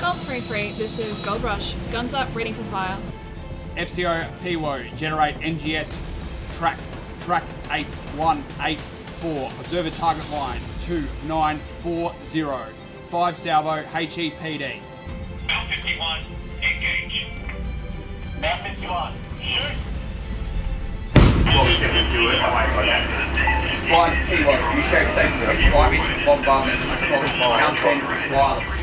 Gold three three. this is Gold Rush. Guns up, ready for fire. FCO PWO, generate NGS track track 8184. Observer target line 2940. 5 salvo HEPD. Mount 51, engage. Mount 51, shoot. What we said we'd do it, Five wait for that. Flying PWO, safe inch bombardment across Mountain Wireless.